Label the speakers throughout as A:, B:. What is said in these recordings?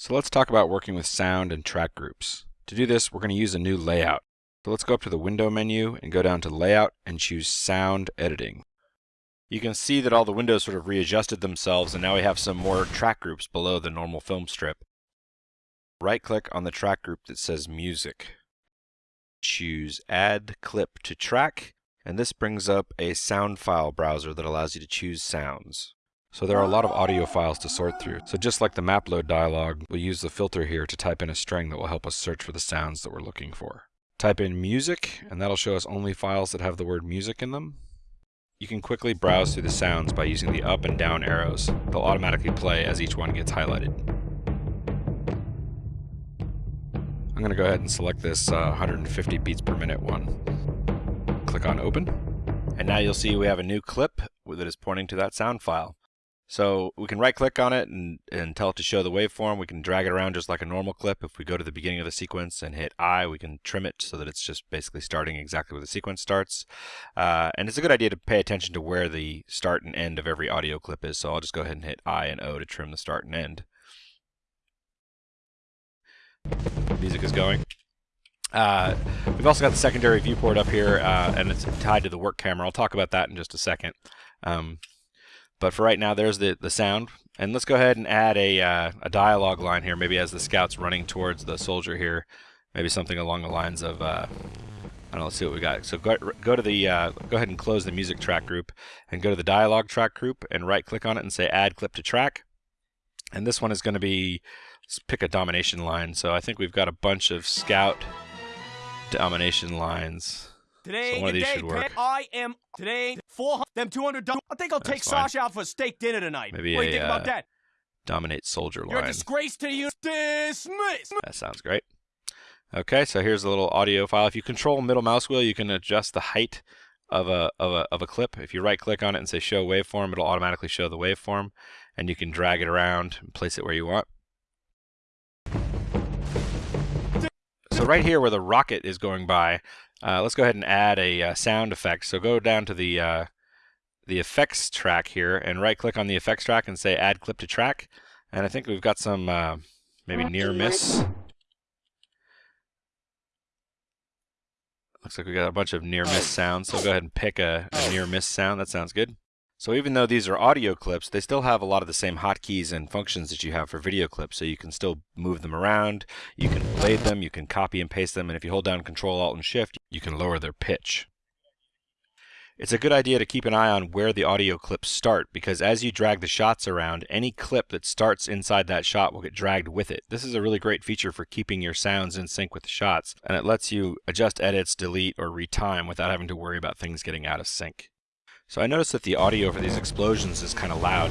A: So let's talk about working with sound and track groups. To do this, we're going to use a new layout. So let's go up to the window menu and go down to layout and choose sound editing. You can see that all the windows sort of readjusted themselves and now we have some more track groups below the normal film strip. Right click on the track group that says music. Choose add clip to track and this brings up a sound file browser that allows you to choose sounds. So there are a lot of audio files to sort through. So just like the map load dialog, we'll use the filter here to type in a string that will help us search for the sounds that we're looking for. Type in music, and that'll show us only files that have the word music in them. You can quickly browse through the sounds by using the up and down arrows. They'll automatically play as each one gets highlighted. I'm going to go ahead and select this uh, 150 beats per minute one. Click on open. And now you'll see we have a new clip that is pointing to that sound file. So we can right click on it and, and tell it to show the waveform. We can drag it around just like a normal clip. If we go to the beginning of the sequence and hit I, we can trim it so that it's just basically starting exactly where the sequence starts. Uh, and it's a good idea to pay attention to where the start and end of every audio clip is. So I'll just go ahead and hit I and O to trim the start and end. Music is going. Uh, we've also got the secondary viewport up here, uh, and it's tied to the work camera. I'll talk about that in just a second. Um, but for right now, there's the, the sound. And let's go ahead and add a, uh, a dialogue line here, maybe as the scout's running towards the soldier here. Maybe something along the lines of, uh, I don't know, let's see what we got. So go, go to the, uh, go ahead and close the music track group and go to the dialogue track group and right click on it and say add clip to track. And this one is going to be, let's pick a domination line. So I think we've got a bunch of scout domination lines.
B: Today,
A: so one of these should work.
B: I am today four them two hundred. I think I'll take
A: fine.
B: Sasha out for a steak dinner tonight.
A: Maybe
B: what
A: a,
B: do you think about
A: uh,
B: that?
A: Dominate soldier line.
B: You're a disgrace to you. Dismiss.
A: That sounds great. Okay, so here's a little audio file. If you control middle mouse wheel, you can adjust the height of a, of a, of a clip. If you right click on it and say show waveform, it'll automatically show the waveform and you can drag it around and place it where you want. So right here where the rocket is going by, uh, let's go ahead and add a uh, sound effect. So go down to the uh, the effects track here and right click on the effects track and say add clip to track. And I think we've got some uh, maybe near miss. Looks like we got a bunch of near miss sounds. So go ahead and pick a, a near miss sound. That sounds good. So even though these are audio clips, they still have a lot of the same hotkeys and functions that you have for video clips. So you can still move them around, you can blade them, you can copy and paste them, and if you hold down Control Alt and Shift, you can lower their pitch. It's a good idea to keep an eye on where the audio clips start because as you drag the shots around, any clip that starts inside that shot will get dragged with it. This is a really great feature for keeping your sounds in sync with the shots, and it lets you adjust edits, delete, or retime without having to worry about things getting out of sync. So I noticed that the audio for these explosions is kind of loud.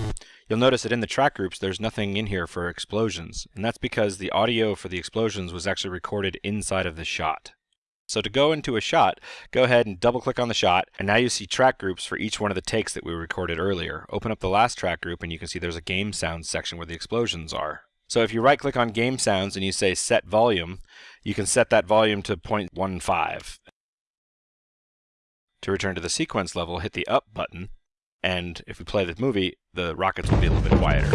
A: You'll notice that in the track groups there's nothing in here for explosions, and that's because the audio for the explosions was actually recorded inside of the shot. So to go into a shot, go ahead and double click on the shot, and now you see track groups for each one of the takes that we recorded earlier. Open up the last track group and you can see there's a game sounds section where the explosions are. So if you right click on game sounds and you say set volume, you can set that volume to 0.15 to return to the sequence level, hit the up button, and if we play the movie, the rockets will be a little bit quieter.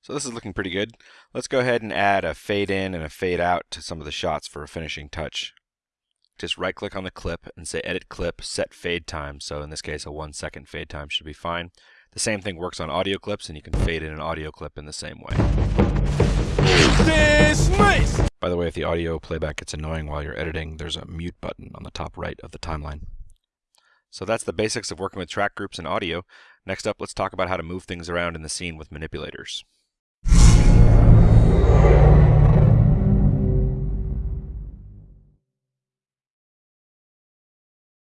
A: So this is looking pretty good. Let's go ahead and add a fade in and a fade out to some of the shots for a finishing touch. Just right click on the clip and say edit clip, set fade time. So in this case, a one second fade time should be fine. The same thing works on audio clips and you can fade in an audio clip in the same way. By the way, if the audio playback gets annoying while you're editing, there's a mute button on the top right of the timeline. So that's the basics of working with track groups and audio. Next up, let's talk about how to move things around in the scene with manipulators.